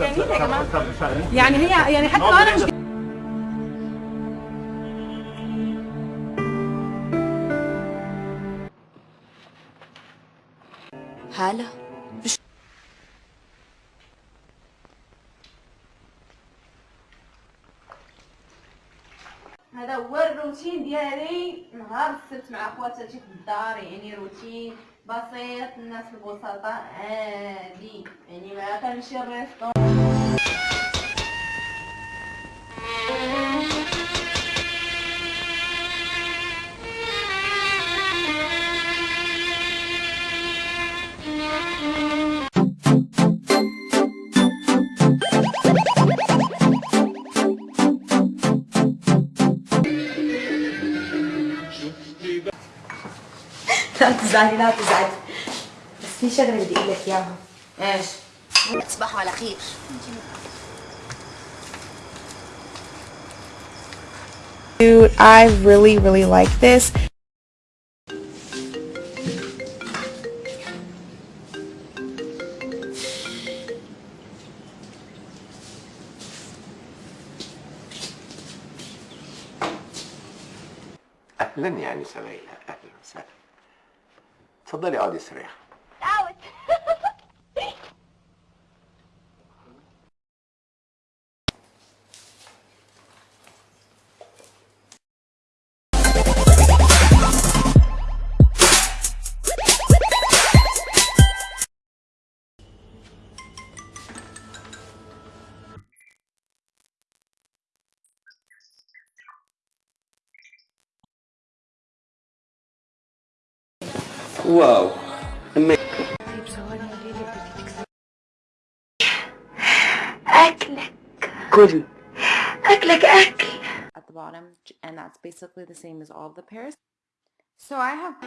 يا جماعة يعني هي يعني حتى أنا مش هالة هذا هو الروتين ديالي. نهار السبت مع خواتاتي في الدار يعني روتين بسيط الناس البسطاء عادي يعني ما كنمشي الريستو. لا تزعلي لا تزعلي. بس في شغلة بدي أقول لك إياها. إيش؟ تصبحوا على خير Dude, I really, really like this. اهلا يا انسه ليلى اهلا وسهلا اتفضلي اقعدي استريحي واو أما اكلك كل اكلك اكل at the bottom and that's basically the same as all of the pairs. So I have